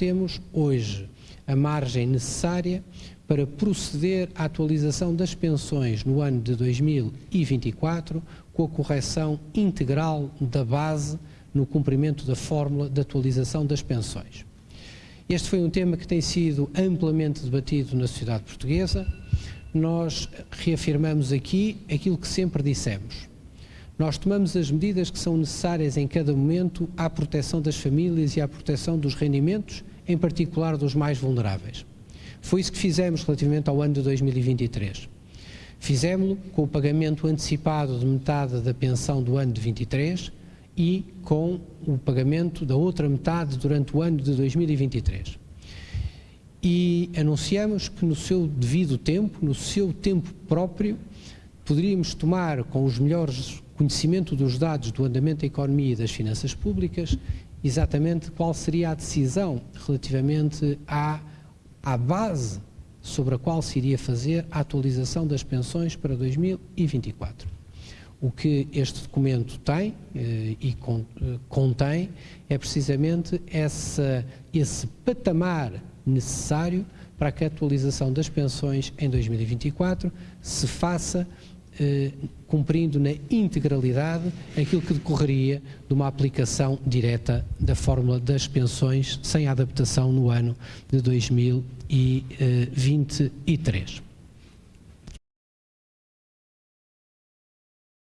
temos hoje a margem necessária para proceder à atualização das pensões no ano de 2024 com a correção integral da base no cumprimento da fórmula de atualização das pensões. Este foi um tema que tem sido amplamente debatido na sociedade portuguesa. Nós reafirmamos aqui aquilo que sempre dissemos. Nós tomamos as medidas que são necessárias em cada momento à proteção das famílias e à proteção dos rendimentos, em particular dos mais vulneráveis. Foi isso que fizemos relativamente ao ano de 2023. Fizemos-lo com o pagamento antecipado de metade da pensão do ano de 23 e com o pagamento da outra metade durante o ano de 2023. E anunciamos que no seu devido tempo, no seu tempo próprio, poderíamos tomar com os melhores conhecimento dos dados do andamento da economia e das finanças públicas, exatamente qual seria a decisão relativamente à à base sobre a qual se iria fazer a atualização das pensões para 2024. O que este documento tem eh, e con, eh, contém é precisamente essa, esse patamar necessário para que a atualização das pensões em 2024 se faça eh, cumprindo na integralidade aquilo que decorreria de uma aplicação direta da fórmula das pensões sem adaptação no ano de 2023.